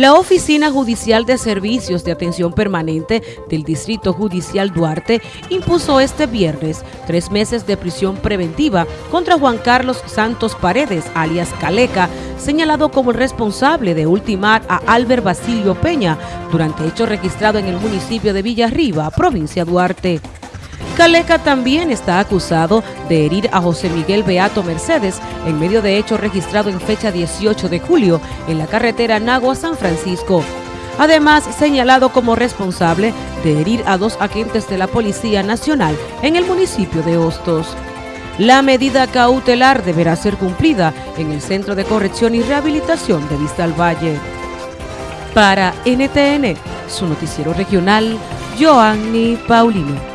La Oficina Judicial de Servicios de Atención Permanente del Distrito Judicial Duarte impuso este viernes tres meses de prisión preventiva contra Juan Carlos Santos Paredes, alias Caleca, señalado como el responsable de ultimar a Albert Basilio Peña durante hecho registrado en el municipio de Villarriba, provincia Duarte. Caleca también está acusado de herir a José Miguel Beato Mercedes en medio de hecho registrado en fecha 18 de julio en la carretera Nagua-San Francisco. Además, señalado como responsable de herir a dos agentes de la Policía Nacional en el municipio de Hostos. La medida cautelar deberá ser cumplida en el Centro de Corrección y Rehabilitación de Vista al Valle. Para NTN, su noticiero regional, Joanny Paulino.